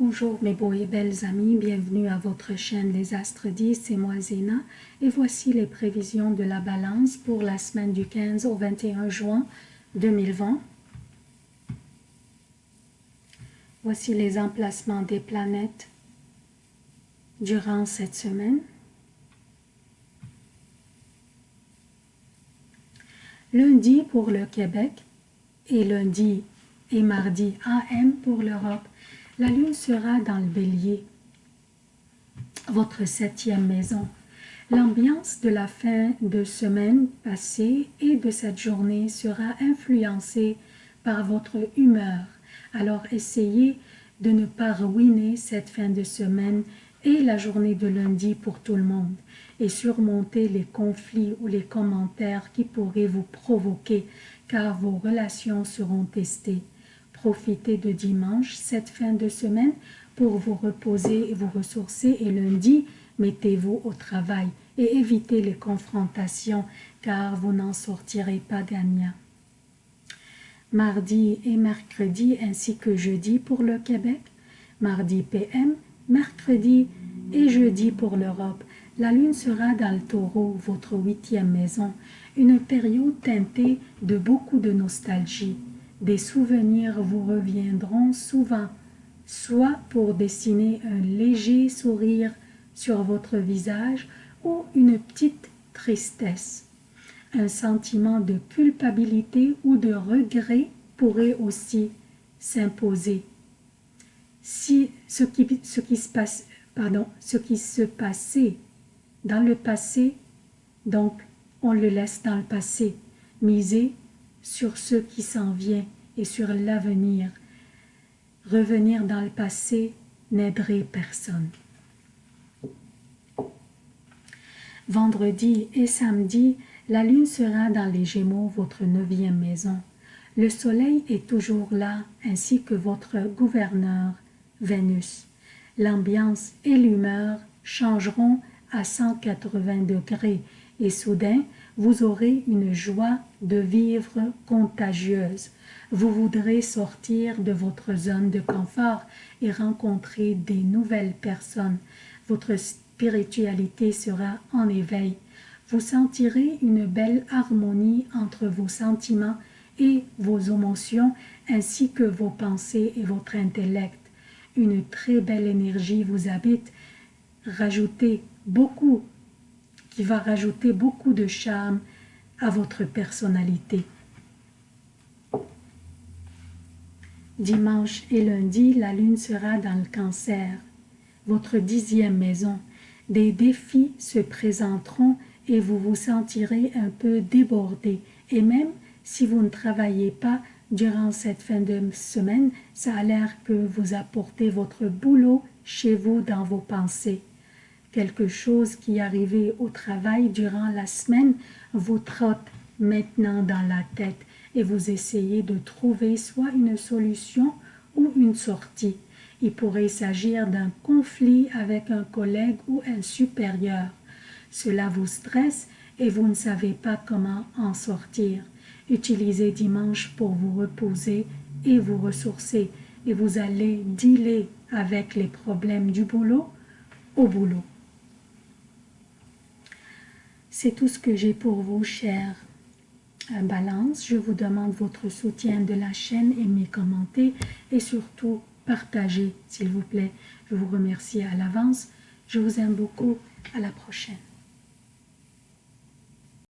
Bonjour mes beaux et belles amis, bienvenue à votre chaîne Les Astres 10, c'est moi Zéna et voici les prévisions de la balance pour la semaine du 15 au 21 juin 2020. Voici les emplacements des planètes durant cette semaine. Lundi pour le Québec et lundi et mardi AM pour l'Europe. La lune sera dans le bélier, votre septième maison. L'ambiance de la fin de semaine passée et de cette journée sera influencée par votre humeur. Alors essayez de ne pas ruiner cette fin de semaine et la journée de lundi pour tout le monde et surmonter les conflits ou les commentaires qui pourraient vous provoquer car vos relations seront testées. Profitez de dimanche, cette fin de semaine, pour vous reposer et vous ressourcer et lundi, mettez-vous au travail et évitez les confrontations car vous n'en sortirez pas gagnant. Mardi et mercredi ainsi que jeudi pour le Québec, mardi PM, mercredi et jeudi pour l'Europe. La lune sera dans le taureau, votre huitième maison, une période teintée de beaucoup de nostalgie des souvenirs vous reviendront souvent, soit pour dessiner un léger sourire sur votre visage ou une petite tristesse. Un sentiment de culpabilité ou de regret pourrait aussi s'imposer. Si ce qui, se passe, passait dans le passé, donc on le laisse dans le passé. Misez sur ce qui s'en vient et sur l'avenir. Revenir dans le passé n'aiderait personne. Vendredi et samedi, la lune sera dans les Gémeaux, votre neuvième maison. Le soleil est toujours là, ainsi que votre gouverneur, Vénus. L'ambiance et l'humeur changeront à 180 degrés et soudain, vous aurez une joie de vivre contagieuse. Vous voudrez sortir de votre zone de confort et rencontrer des nouvelles personnes. Votre spiritualité sera en éveil. Vous sentirez une belle harmonie entre vos sentiments et vos émotions ainsi que vos pensées et votre intellect. Une très belle énergie vous habite. Rajoutez beaucoup qui va rajouter beaucoup de charme à votre personnalité. Dimanche et lundi, la lune sera dans le cancer, votre dixième maison. Des défis se présenteront et vous vous sentirez un peu débordé. Et même si vous ne travaillez pas durant cette fin de semaine, ça a l'air que vous apportez votre boulot chez vous dans vos pensées quelque chose qui arrivait au travail durant la semaine vous trotte maintenant dans la tête et vous essayez de trouver soit une solution ou une sortie. Il pourrait s'agir d'un conflit avec un collègue ou un supérieur. Cela vous stresse et vous ne savez pas comment en sortir. Utilisez dimanche pour vous reposer et vous ressourcer et vous allez dealer avec les problèmes du boulot au boulot. C'est tout ce que j'ai pour vous, chers euh, Balance. Je vous demande votre soutien de la chaîne, aimez, commentez et surtout partagez, s'il vous plaît. Je vous remercie à l'avance. Je vous aime beaucoup. À la prochaine.